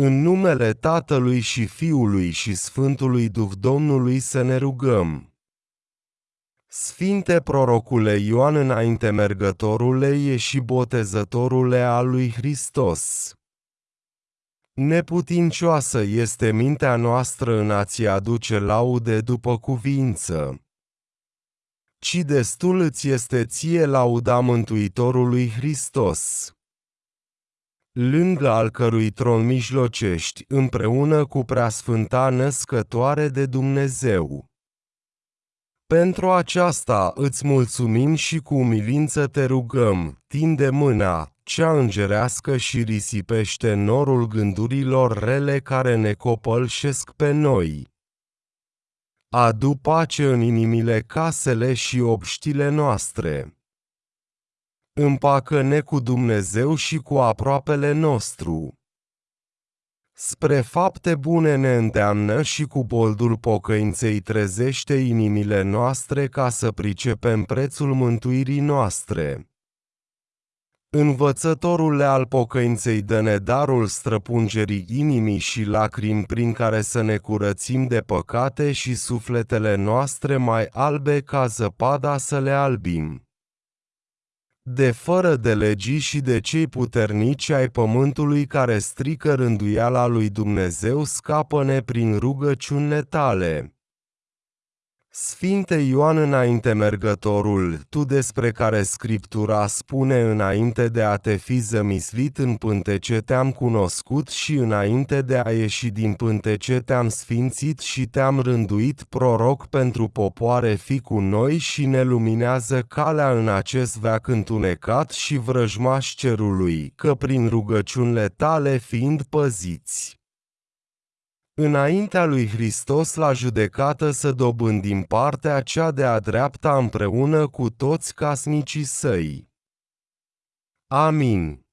În numele Tatălui și Fiului și Sfântului Duh Domnului să ne rugăm. Sfinte prorocule Ioan înainte mergătorule e și botezătorule al lui Hristos. Neputincioasă este mintea noastră în a-ți aduce laude după cuvință. Ci destul îți este ție lauda Mântuitorului Hristos lângă al cărui tron mijlocești împreună cu preasfânta născătoare de Dumnezeu. Pentru aceasta îți mulțumim și cu umilință te rugăm, tinde mâna, cea îngerească și risipește norul gândurilor rele care ne copălșesc pe noi. Adu pace în inimile casele și obștile noastre împacă-ne cu Dumnezeu și cu aproapele nostru. Spre fapte bune ne îndeamnă și cu boldul pocăinței trezește inimile noastre ca să pricepem prețul mântuirii noastre. Învățătorule al pocăinței dă-ne darul străpungerii inimii și lacrimi prin care să ne curățim de păcate și sufletele noastre mai albe ca zăpada să le albim de fără de legii și de cei puternici ai pământului care strică rânduiala lui Dumnezeu, scapă-ne prin rugăciunile tale. Sfinte Ioan înainte mergătorul, tu despre care Scriptura spune înainte de a te fi zămislit în pântece te-am cunoscut și înainte de a ieși din pântece te-am sfințit și te-am rânduit proroc pentru popoare fi cu noi și ne luminează calea în acest veac întunecat și vrăjmaș cerului, că prin rugăciunile tale fiind păziți înaintea lui Hristos la judecată să dobândim partea cea de-a dreapta împreună cu toți casnicii săi. Amin.